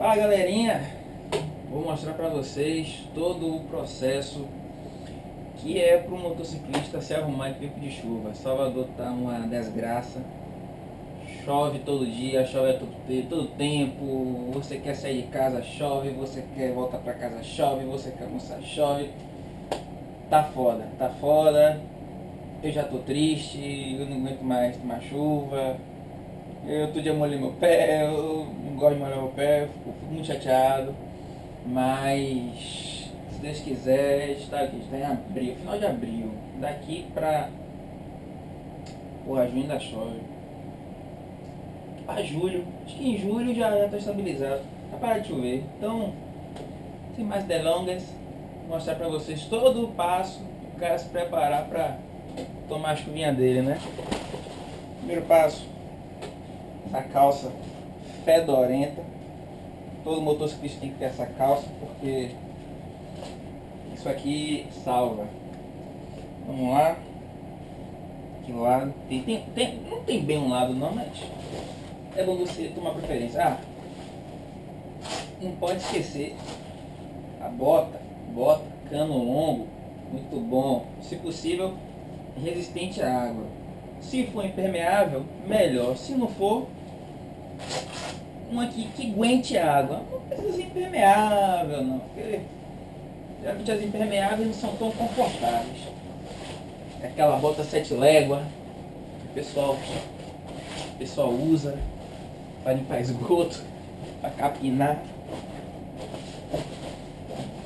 Fala galerinha, vou mostrar para vocês todo o processo que é para o motociclista se arrumar em tempo de chuva. Salvador tá uma desgraça, chove todo dia, chove todo, todo tempo, você quer sair de casa, chove, você quer voltar para casa, chove, você quer almoçar, chove. Tá foda, tá foda, eu já tô triste, eu não aguento mais tomar chuva, eu outro dia molhei meu pé, eu gosto de molhar meu pé, fico, muito chateado. Mas, se Deus quiser, está aqui, está em abril, final de abril. Daqui pra. Porra, junho ainda chove. Pra julho, acho que em julho já está estabilizado. Tá parado de chover. Então, sem mais delongas, vou mostrar pra vocês todo o passo o cara se preparar pra tomar a chuvinha dele, né? Primeiro passo, essa calça fedorenta. Todo motociclista tem que ter essa calça porque isso aqui salva. Vamos lá. Que lado? Tem, tem, tem, não tem bem um lado não, mas é bom você tomar preferência. Ah, não pode esquecer a bota, bota, cano longo, muito bom. Se possível, resistente à água. Se for impermeável, melhor. Se não for, uma aqui que aguente água. Não precisa ser impermeável, não. Porque geralmente as impermeáveis não são tão confortáveis. É aquela bota sete légua que o pessoal, o pessoal usa para limpar esgoto, para capinar.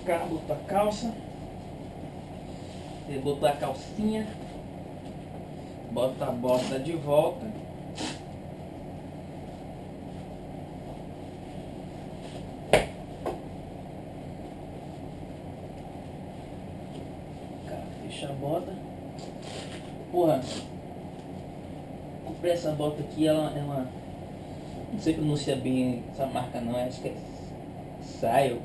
Cá, botou a calça. Botou a calcinha. Bota a bota de volta. Fecha a bota. Porra. Comprei essa bota aqui, ela é uma. Não sei pronunciar bem essa marca não, acho que é Saio.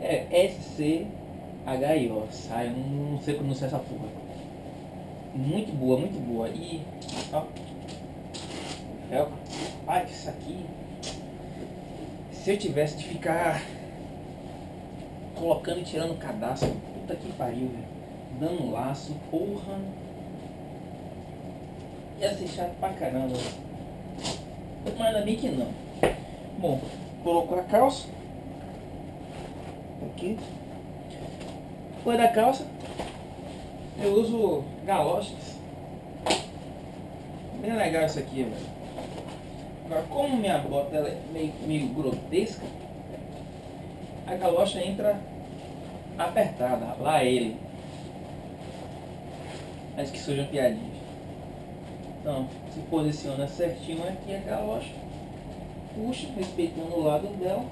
É S-C-H-I-O. Saio, não, não sei pronunciar essa porra. Muito boa, muito boa. E. Ó. Felpa. Ai, isso aqui. Se eu tivesse de ficar colocando e tirando cadastro, puta que pariu, velho. Dando laço, porra. Ia ser chato pra caramba. Mas ainda bem que não. Bom, colocou a calça. Aqui. Depois da calça, eu uso galoches. Bem legal isso aqui, velho. Agora, como minha bota é meio, meio grotesca, a galocha entra apertada, lá ele. Acho que surjam piadinhas. Então, se posiciona certinho aqui a galocha, puxa, respeitando o lado dela.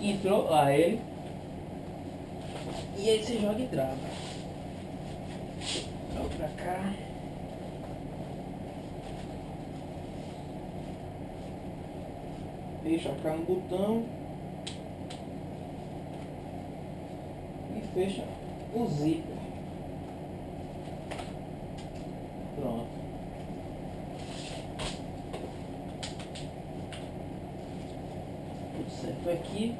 Entrou lá ele. E aí você joga e trava. Joga pra cá. Deixa cá no botão. Fecha o zíper. Pronto. Tudo certo aqui.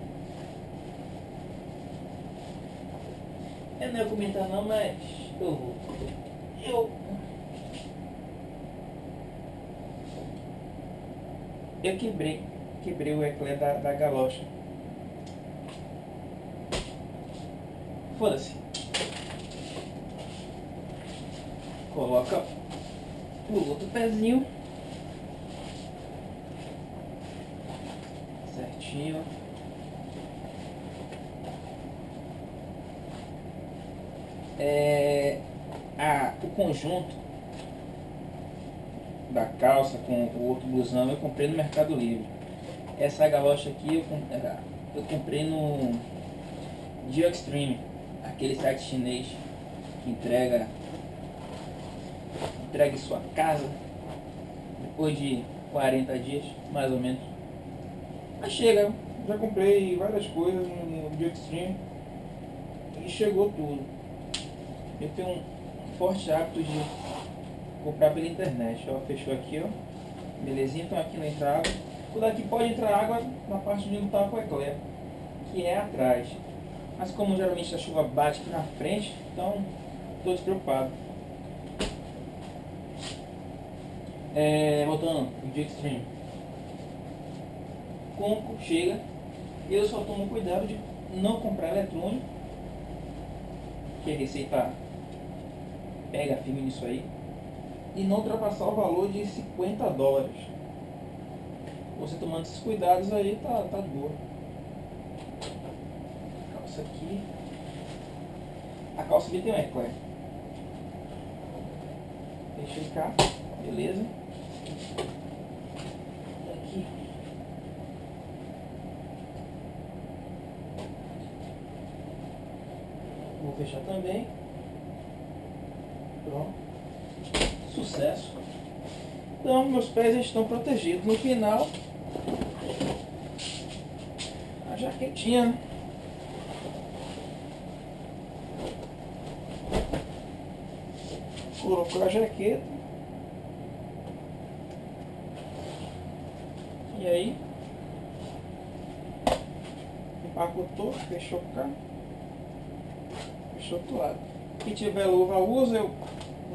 Eu não ia comentar não, mas eu vou. Eu. Eu quebrei. Quebrei o eclã da, da galocha. Foda-se. Coloca o outro pezinho. Certinho. É, a, o conjunto da calça com o outro blusão eu comprei no Mercado Livre. Essa galocha aqui eu, eu comprei no Dio Extreme, aquele site chinês que entrega entrega sua casa depois de 40 dias, mais ou menos. Mas chega, já comprei várias coisas no, no Extreme e chegou tudo. Eu tenho um forte hábito de comprar pela internet. Ó, fechou aqui, ó. Belezinha, então aqui não entra água. O daqui pode entrar água na parte de onde está o eclair, que é atrás. Mas como geralmente a chuva bate aqui na frente, então estou despreocupado. É, voltando o dia extreme. Como chega, eu só tomo cuidado de não comprar eletrônico, que a receita pega firme nisso aí, e não ultrapassar o valor de 50 dólares. Você tomando esses cuidados aí, tá, tá de boa. Aqui. A calça aqui tem um eclair. Deixa cá, beleza. Aqui. Vou fechar também. Pronto. Sucesso. Então, meus pés estão protegidos. No final, a jaquetinha, né? Colocou a jaqueta. E aí, empacotou, fechou cá, fechou do lado. Quem tiver luva usa, eu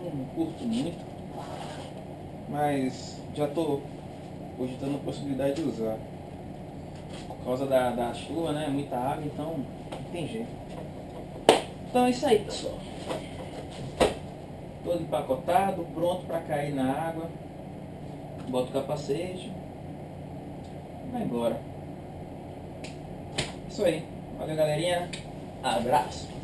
não curto muito, mas já estou cogitando a possibilidade de usar. Por causa da, da chuva, né? Muita água, então não tem jeito. Então é isso aí, pessoal. Todo empacotado, pronto para cair na água. Bota o capacete. Vai embora. Isso aí. Valeu, galerinha. Abraço.